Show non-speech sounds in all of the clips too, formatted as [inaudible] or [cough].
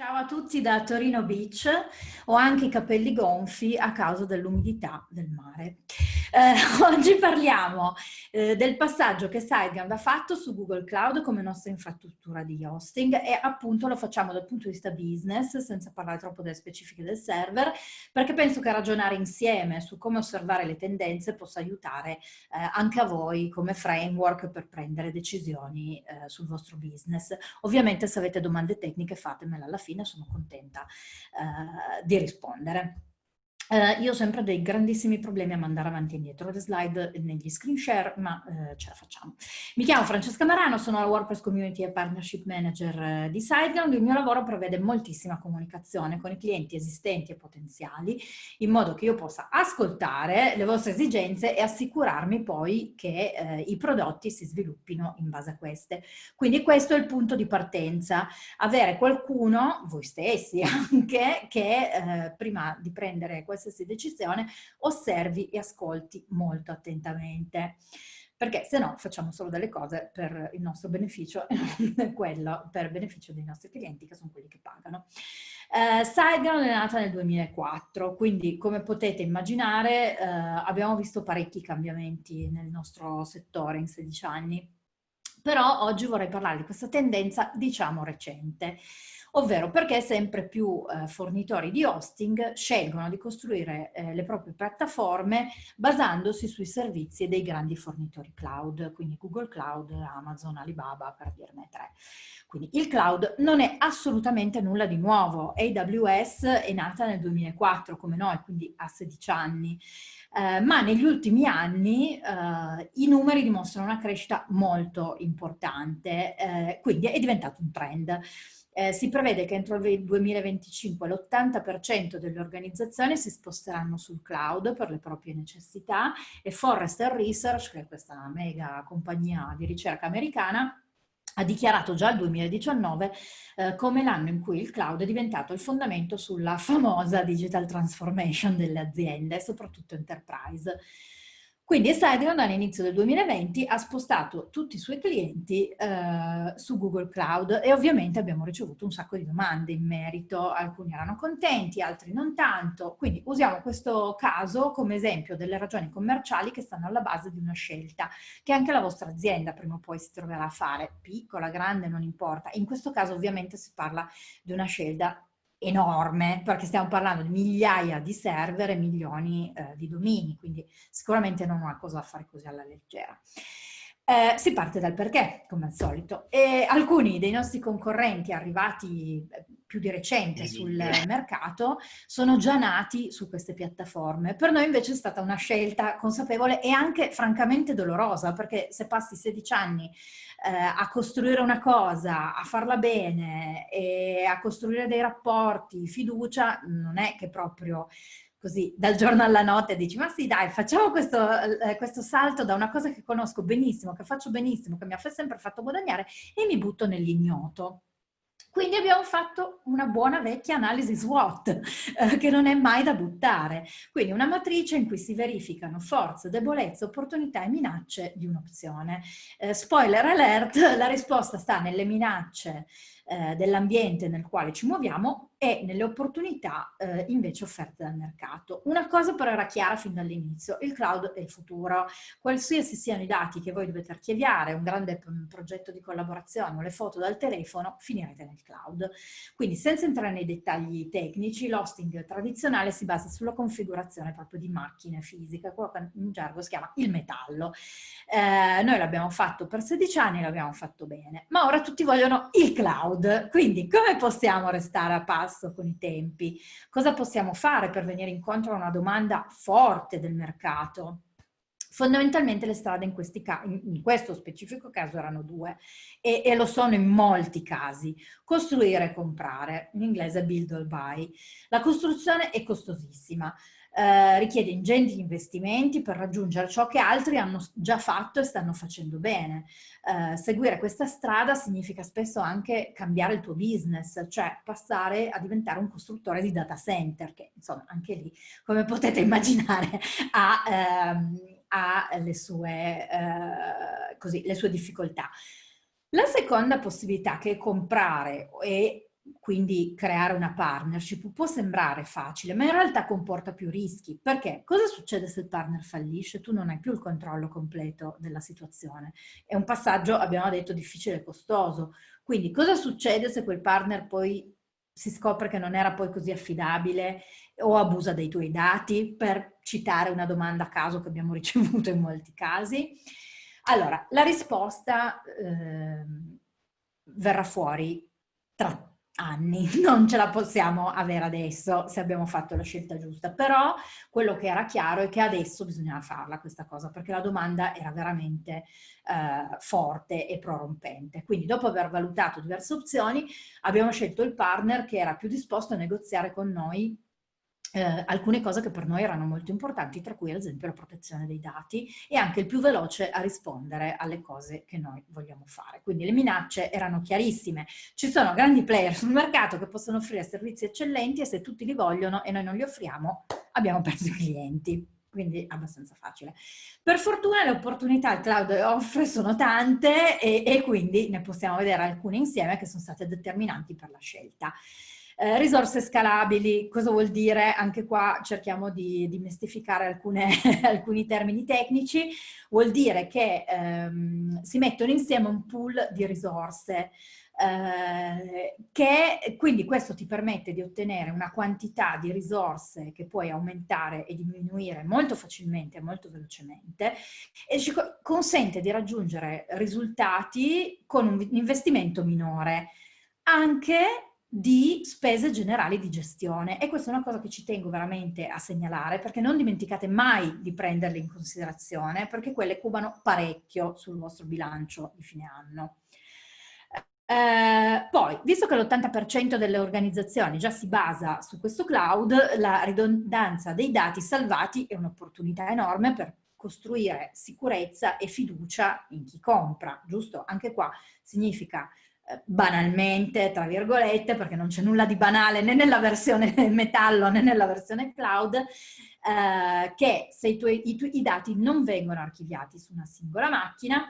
Ciao a tutti da Torino Beach, ho anche i capelli gonfi a causa dell'umidità del mare. Eh, [laughs] oggi parliamo eh, del passaggio che SiteGround ha fatto su Google Cloud come nostra infrastruttura di hosting e appunto lo facciamo dal punto di vista business, senza parlare troppo delle specifiche del server, perché penso che ragionare insieme su come osservare le tendenze possa aiutare eh, anche a voi come framework per prendere decisioni eh, sul vostro business. Ovviamente se avete domande tecniche fatemele alla fine fine sono contenta eh, di rispondere. Uh, io ho sempre dei grandissimi problemi a mandare avanti e indietro le slide negli screen share, ma uh, ce la facciamo. Mi chiamo Francesca Marano, sono la WordPress Community e Partnership Manager uh, di SiteGround. Il mio lavoro prevede moltissima comunicazione con i clienti esistenti e potenziali, in modo che io possa ascoltare le vostre esigenze e assicurarmi poi che i prodotti si sviluppino in base a queste. Quindi questo è il punto di partenza, avere qualcuno, voi stessi [laughs] anche, che prima di prendere questo qualsiasi decisione, osservi e ascolti molto attentamente. Perché se no facciamo solo delle cose per il nostro beneficio e [laughs] quello per beneficio dei nostri clienti che sono quelli che pagano. Eh, SiteGround è nata nel 2004, quindi come potete immaginare eh, abbiamo visto parecchi cambiamenti nel nostro settore in 16 anni, però oggi vorrei parlare di questa tendenza diciamo recente ovvero perché sempre più eh, fornitori di hosting scelgono di costruire eh, le proprie piattaforme basandosi sui servizi dei grandi fornitori cloud, quindi Google Cloud, Amazon, Alibaba, per dirne tre. Quindi il cloud non è assolutamente nulla di nuovo. AWS è nata nel 2004 come noi, quindi ha 16 anni. Eh, ma negli ultimi anni eh, i numeri dimostrano una crescita molto importante, eh, quindi è diventato un trend. Eh, si prevede che entro il 2025 l'80% delle organizzazioni si sposteranno sul cloud per le proprie necessità e Forrester Research, che è questa mega compagnia di ricerca americana, ha dichiarato già il 2019 eh, come l'anno in cui il cloud è diventato il fondamento sulla famosa digital transformation delle aziende, soprattutto enterprise. Quindi SiteGround all'inizio del 2020 ha spostato tutti i suoi clienti eh, su Google Cloud e ovviamente abbiamo ricevuto un sacco di domande in merito, alcuni erano contenti, altri non tanto, quindi usiamo questo caso come esempio delle ragioni commerciali che stanno alla base di una scelta che anche la vostra azienda prima o poi si troverà a fare, piccola, grande, non importa. In questo caso ovviamente si parla di una scelta enorme, perché stiamo parlando di migliaia di server e milioni eh, di domini, quindi sicuramente non una cosa da fare così alla leggera. Eh, si parte dal perché, come al solito, e alcuni dei nostri concorrenti arrivati eh, più di recente sul mercato sono già nati su queste piattaforme. Per noi invece è stata una scelta consapevole e anche francamente dolorosa, perché se passi 16 anni eh, a costruire una cosa, a farla bene e a costruire dei rapporti, fiducia, non è che proprio così dal giorno alla notte dici ma sì dai facciamo questo, eh, questo, salto da una cosa che conosco benissimo, che faccio benissimo, che mi ha sempre fatto guadagnare e mi butto nell'ignoto. Quindi abbiamo fatto una buona vecchia analisi SWOT, eh, che non è mai da buttare. Quindi una matrice in cui si verificano forze, debolezze, opportunità e minacce di un'opzione. Eh, spoiler alert, la risposta sta nelle minacce eh, dell'ambiente nel quale ci muoviamo e nelle opportunità eh, invece offerte dal mercato. Una cosa però era chiara fin dall'inizio, il cloud è il futuro. Qualsiasi siano i dati che voi dovete archiviare, un grande progetto di collaborazione o le foto dal telefono, finirete nel cloud. Quindi senza entrare nei dettagli tecnici, l'hosting tradizionale si basa sulla configurazione proprio di macchine fisiche, quello che in gergo si chiama il metallo. Eh, noi l'abbiamo fatto per 16 anni, l'abbiamo fatto bene, ma ora tutti vogliono il cloud. Quindi come possiamo restare a passo con i tempi. Cosa possiamo fare per venire incontro a una domanda forte del mercato? Fondamentalmente le strade in, in, questo specifico caso erano due e, e, lo sono in molti casi. Costruire e comprare, in inglese build or buy. La costruzione è costosissima, eh, richiede ingenti investimenti per raggiungere ciò che altri hanno già fatto e stanno facendo bene. Eh, seguire questa strada significa spesso anche cambiare il tuo business, cioè passare a diventare un costruttore di data center, che insomma anche lì, come potete [laughs] immaginare, ha, ehm, ha le, sue, eh, così, le sue difficoltà. La seconda possibilità che è comprare e quindi creare una partnership può sembrare facile, ma in realtà comporta più rischi. Perché? Cosa succede se il partner fallisce? Tu non hai più il controllo completo della situazione. È un passaggio, abbiamo detto, difficile e costoso. Quindi cosa succede se quel partner poi si scopre che non era poi così affidabile o abusa dei tuoi dati, per citare una domanda a caso che abbiamo [laughs] ricevuto in molti casi? Allora, la risposta eh, verrà fuori tra anni, [laughs] non ce la possiamo avere adesso se abbiamo fatto la scelta giusta, però quello che era chiaro è che adesso bisognava farla questa cosa perché la domanda era veramente eh, forte e prorompente. Quindi dopo aver valutato diverse opzioni abbiamo scelto il partner che era più disposto a negoziare con noi eh, alcune cose che per noi erano molto importanti, tra cui ad esempio la protezione dei dati e anche il più veloce a rispondere alle cose che noi vogliamo fare. Quindi le minacce erano chiarissime. Ci sono grandi player sul mercato che possono offrire servizi eccellenti e se tutti li vogliono e noi non li offriamo, abbiamo perso i clienti quindi abbastanza facile. Per fortuna le opportunità il cloud offre sono tante e, e, quindi ne possiamo vedere alcune insieme che sono state determinanti per la scelta. Eh, risorse scalabili, cosa vuol dire? Anche qua cerchiamo di, di mistificare alcune, [laughs] alcuni termini tecnici. Vuol dire che ehm, si mettono insieme un pool di risorse eh, che quindi questo ti permette di ottenere una quantità di risorse che puoi aumentare e diminuire molto facilmente e molto velocemente e ci consente di raggiungere risultati con un investimento minore anche di spese generali di gestione e questa è una cosa che ci tengo veramente a segnalare perché non dimenticate mai di prenderle in considerazione perché quelle cubano parecchio sul vostro bilancio di fine anno. Eh, poi, visto che l'80% delle organizzazioni già si basa su questo cloud, la ridondanza dei dati salvati è un'opportunità enorme per costruire sicurezza e fiducia in chi compra, giusto? Anche qua significa banalmente, tra virgolette, perché non c'è nulla di banale né nella versione [laughs] metallo né nella versione cloud, eh, che se i, tuoi, i, i, dati non vengono archiviati su una singola macchina,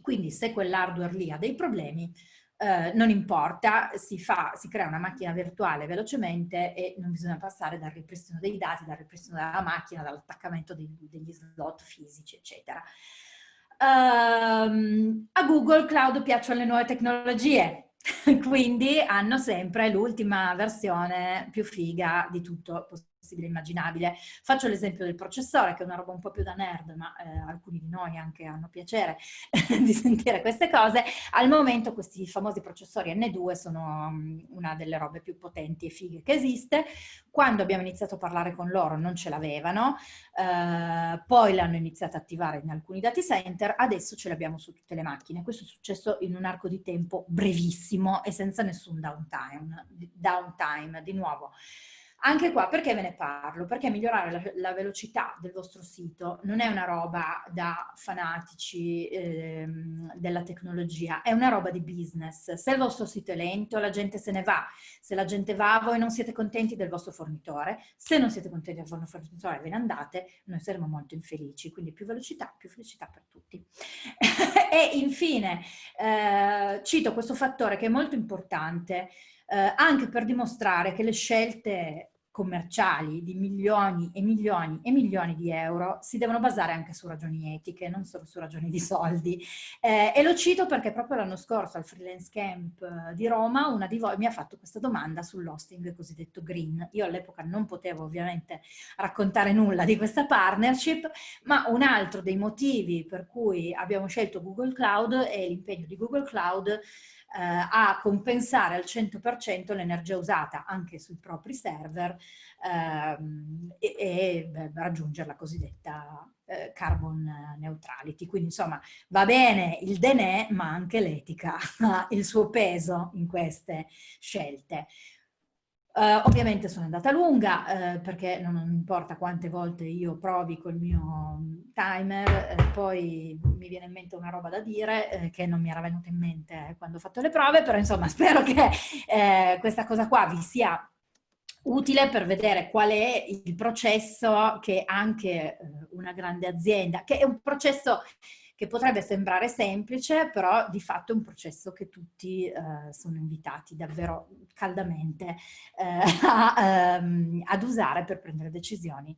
quindi se quell'hardware lì ha dei problemi, eh, non importa, si, fa, si crea una macchina virtuale velocemente e non bisogna passare dal ripristino dei dati, dal ripristino della macchina, dall'attaccamento degli slot fisici, eccetera. Um, a Google Cloud piacciono le nuove tecnologie, [laughs] quindi hanno sempre l'ultima versione più figa di tutto possibile e immaginabile. Faccio l'esempio del processore, che è una roba un po' più da nerd, ma eh, alcuni di noi anche hanno piacere [laughs] di sentire queste cose. Al momento questi famosi processori N2 sono um, una delle robe più potenti e fighe che esiste. Quando abbiamo iniziato a parlare con loro non ce l'avevano, eh, poi l'hanno iniziato a attivare in alcuni dati center, adesso ce l'abbiamo su tutte le macchine. Questo è successo in un arco di tempo brevissimo e senza nessun downtime. downtime di nuovo. Anche qua, perché ve ne parlo? Perché migliorare la, la velocità del vostro sito non è una roba da fanatici ehm, della tecnologia, è una roba di business. Se il vostro sito è lento, la gente se ne va. Se la gente va, voi non siete contenti del vostro fornitore. Se non siete contenti del vostro fornitore, ve ne andate, noi saremo molto infelici. Quindi più velocità, più felicità per tutti. [laughs] e infine, eh, cito questo fattore che è molto importante, eh, anche per dimostrare che le scelte commerciali di milioni e milioni e milioni di euro si devono basare anche su ragioni etiche, non solo su ragioni di soldi. Eh, e lo cito perché proprio l'anno scorso al Freelance Camp eh, di Roma una di voi mi ha fatto questa domanda sull'hosting cosiddetto green. Io all'epoca non potevo ovviamente raccontare nulla di questa partnership, ma un altro dei motivi per cui abbiamo scelto Google Cloud è l'impegno di Google Cloud a compensare al 100% l'energia usata anche sui propri server ehm, e, e raggiungere la cosiddetta eh, carbon neutrality. Quindi insomma va bene il denè ma anche l'etica ha il suo peso in queste scelte. Uh, ovviamente sono andata lunga uh, perché non, importa quante volte io provi col mio timer, uh, poi mi viene in mente una roba da dire che non mi era venuta in mente quando ho fatto le prove, però insomma [laughs] spero che questa cosa qua vi sia utile per vedere qual è il processo che anche una grande azienda, che è un processo che potrebbe sembrare semplice, però di fatto è un processo che tutti eh, sono invitati davvero caldamente eh, [laughs] a, ehm, ad usare per prendere decisioni